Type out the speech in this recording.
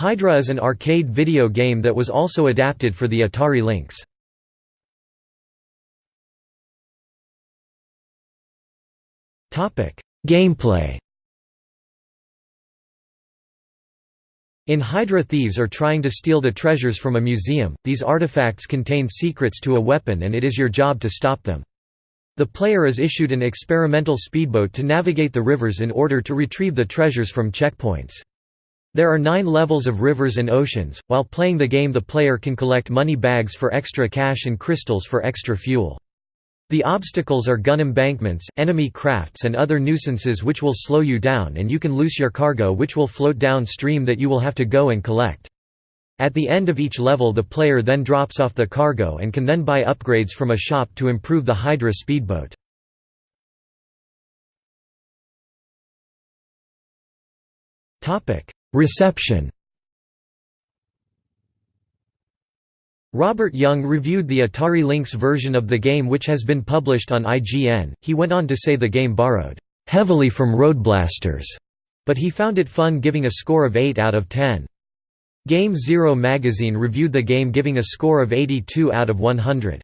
Hydra is an arcade video game that was also adapted for the Atari Lynx. Gameplay In Hydra thieves are trying to steal the treasures from a museum, these artifacts contain secrets to a weapon and it is your job to stop them. The player is issued an experimental speedboat to navigate the rivers in order to retrieve the treasures from checkpoints. There are nine levels of rivers and oceans. While playing the game, the player can collect money bags for extra cash and crystals for extra fuel. The obstacles are gun embankments, enemy crafts and other nuisances which will slow you down and you can loose your cargo which will float downstream that you will have to go and collect. At the end of each level the player then drops off the cargo and can then buy upgrades from a shop to improve the Hydra speedboat. Reception Robert Jung reviewed the Atari Lynx version of the game which has been published on IGN. He went on to say the game borrowed heavily from Road Blasters, but he found it fun giving a score of 8 out of 10. Game Zero magazine reviewed the game giving a score of 82 out of 100.